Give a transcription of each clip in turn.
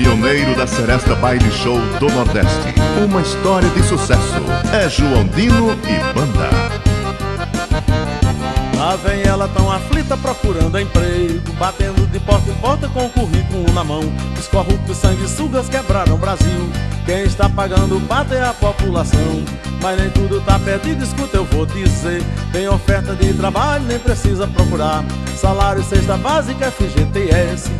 Pioneiro da Seresta Baile Show do Nordeste. Uma história de sucesso. É João Dino e Banda. Lá vem ela tão aflita procurando emprego Batendo de porta em porta com o currículo na mão Os corruptos sanguessugas quebraram o Brasil Quem está pagando pato é a população Mas nem tudo tá perdido, escuta eu vou dizer Tem oferta de trabalho, nem precisa procurar Salário, cesta básica, FGTS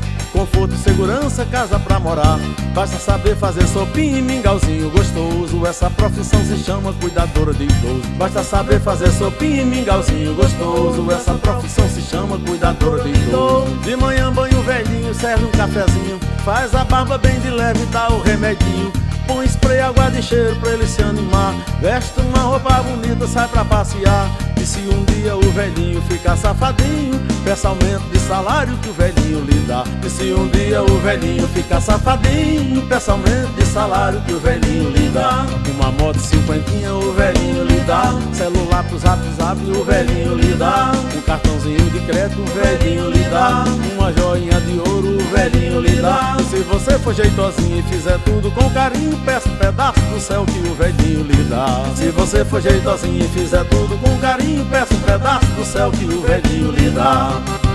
Conforto segurança, casa pra morar. Basta saber fazer sopinha e mingauzinho gostoso. Essa profissão se chama cuidadora de idoso. Basta saber fazer sopinha e mingauzinho gostoso. Essa profissão se chama cuidadora de idoso. De manhã banho velhinho, serve um cafezinho. Faz a barba bem de leve dá o remedinho Põe spray, água de cheiro pra ele se animar. Veste uma roupa bonita, sai pra passear. E se um dia o velhinho ficar safadinho Peça aumento de salário que o velhinho lhe dá. E se um dia o velhinho ficar safadinho Peça aumento de salário que o velhinho lhe dá. Uma moto cinquentinha o velhinho lhe dá. Celular pro zap zap o velhinho lhe dá. Um cartãozinho de crédito o velhinho lhe dá. Uma joinha de ouro o velhinho lhe dá e Se você for jeitosinho e fizer tudo com carinho Peça um pedaço do céu que o velhinho lhe dá. Se você for jeitosinho e fizer tudo com carinho Peça um pedaço do céu que o velhinho lhe dá